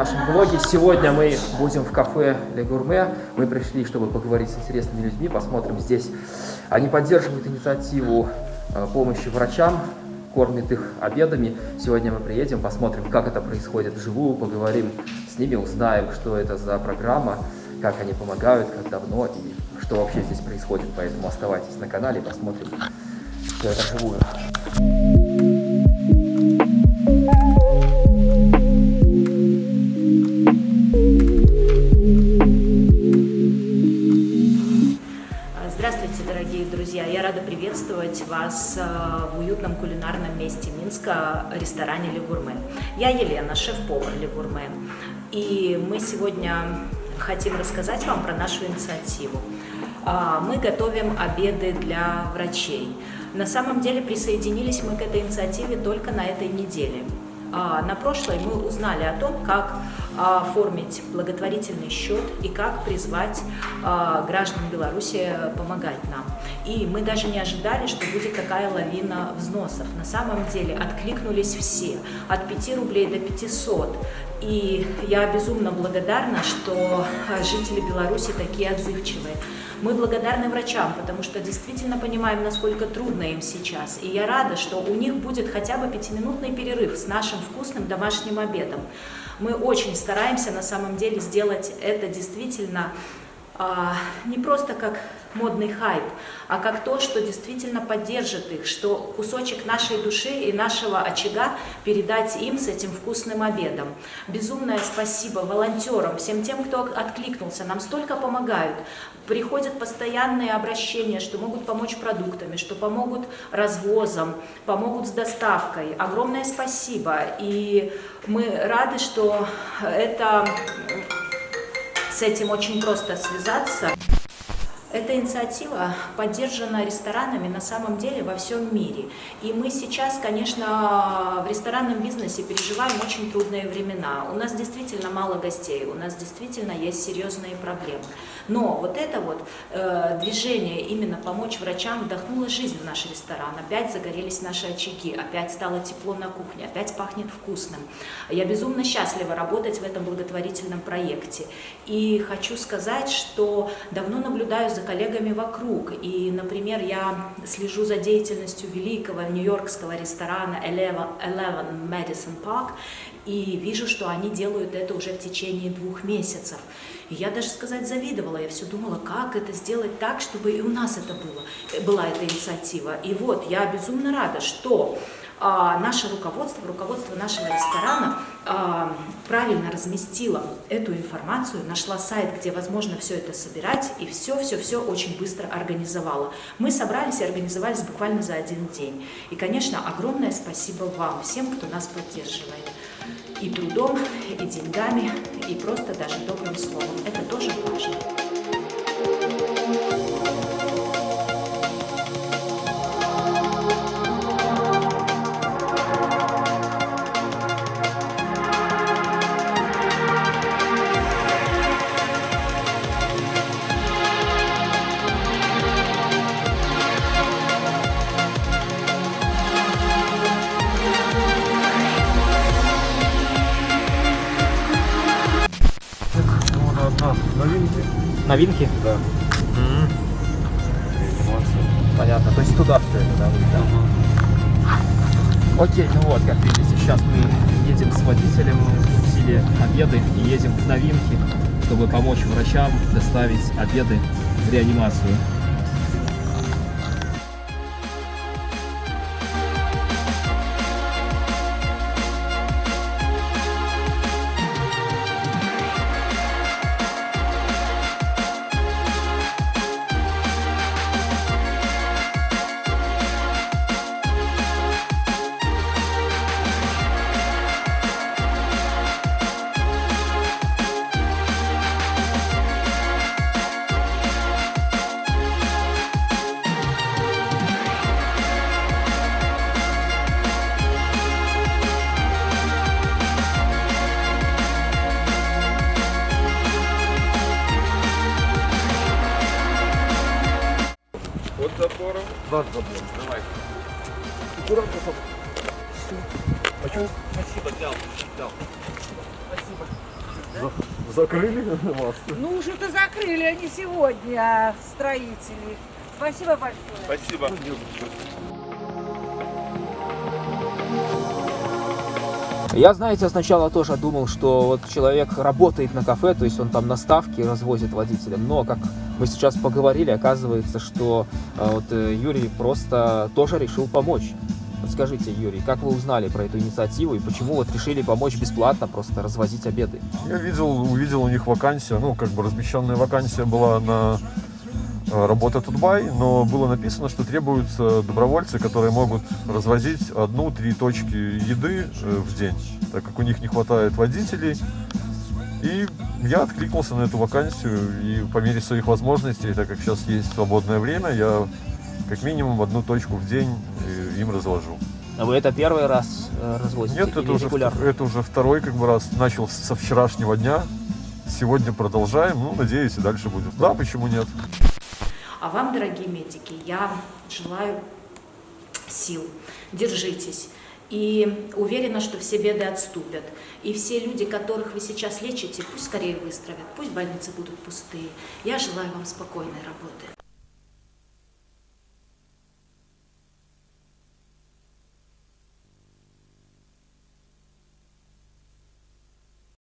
Нашем блоге. Сегодня мы будем в кафе «Ле Гурме». Мы пришли, чтобы поговорить с интересными людьми. Посмотрим здесь. Они поддерживают инициативу э, помощи врачам, кормят их обедами. Сегодня мы приедем, посмотрим, как это происходит вживую, поговорим с ними, узнаем, что это за программа, как они помогают, как давно и что вообще здесь происходит. Поэтому оставайтесь на канале, посмотрим все это вживую. Вас э, в уютном кулинарном месте Минска, ресторане Легурме. Я Елена, шеф-повар Легурме. И мы сегодня хотим рассказать вам про нашу инициативу. А, мы готовим обеды для врачей. На самом деле присоединились мы к этой инициативе только на этой неделе. А, на прошлой мы узнали о том, как оформить благотворительный счет и как призвать а, граждан Беларуси помогать нам. И мы даже не ожидали, что будет такая лавина взносов. На самом деле откликнулись все, от 5 рублей до 500. И я безумно благодарна, что жители Беларуси такие отзывчивые. Мы благодарны врачам, потому что действительно понимаем, насколько трудно им сейчас. И я рада, что у них будет хотя бы пятиминутный перерыв с нашим вкусным домашним обедом. Мы очень стараемся на самом деле сделать это действительно а, не просто как модный хайп, а как то, что действительно поддержит их, что кусочек нашей души и нашего очага передать им с этим вкусным обедом. Безумное спасибо волонтерам, всем тем, кто откликнулся, нам столько помогают. Приходят постоянные обращения, что могут помочь продуктами, что помогут развозом, помогут с доставкой. Огромное спасибо. И мы рады, что это с этим очень просто связаться. Эта инициатива поддержана ресторанами на самом деле во всем мире. И мы сейчас, конечно, в ресторанном бизнесе переживаем очень трудные времена. У нас действительно мало гостей, у нас действительно есть серьезные проблемы. Но вот это вот э, движение именно помочь врачам вдохнуло жизнь в наш ресторан. Опять загорелись наши очаги, опять стало тепло на кухне, опять пахнет вкусным. Я безумно счастлива работать в этом благотворительном проекте. И хочу сказать, что давно наблюдаю за за коллегами вокруг. И, например, я слежу за деятельностью великого нью-йоркского ресторана Eleven Madison Park и вижу, что они делают это уже в течение двух месяцев. И я даже сказать завидовала, я все думала, как это сделать так, чтобы и у нас это было, была эта инициатива. И вот, я безумно рада, что наше руководство, руководство нашего ресторана а, правильно разместило эту информацию, нашла сайт, где возможно все это собирать, и все-все-все очень быстро организовала. Мы собрались и организовались буквально за один день. И, конечно, огромное спасибо вам, всем, кто нас поддерживает. И трудом, и деньгами, и просто даже добрым словом. Это тоже важно. Новинки? Новинки? Да. М Понятно. То есть туда все это, да? да? Окей, ну вот, как видите, сейчас мы едем с водителем, купили обеды и едем в новинки, чтобы помочь врачам доставить обеды в реанимацию. Забором. Два забора. Давай. Аккуратно. Почему? Спасибо, взял. взял. Закрыли вас? Ну, что-то закрыли, а не сегодня, а строители. Спасибо большое. Спасибо. Я, знаете, сначала тоже думал, что вот человек работает на кафе, то есть он там на ставке развозит водителям, но как мы сейчас поговорили, оказывается, что э, вот э, Юрий просто тоже решил помочь. Скажите, Юрий, как вы узнали про эту инициативу и почему вот решили помочь бесплатно просто развозить обеды? Я видел, увидел у них вакансия, ну, как бы размещенная вакансия была на работа Тутбай, но было написано, что требуются добровольцы, которые могут развозить одну-три точки еды э, в день, так как у них не хватает водителей. И я откликнулся на эту вакансию, и по мере своих возможностей, так как сейчас есть свободное время, я как минимум одну точку в день э, им развожу. А вы это первый раз э, развозите Нет, это уже, регулярно? это уже второй как бы раз. Начал со вчерашнего дня. Сегодня продолжаем. Ну, надеюсь, и дальше будет. Да, почему нет? А вам, дорогие медики, я желаю сил. Держитесь. И уверена, что все беды отступят. И все люди, которых вы сейчас лечите, пусть скорее выздоровят, пусть больницы будут пустые. Я желаю вам спокойной работы.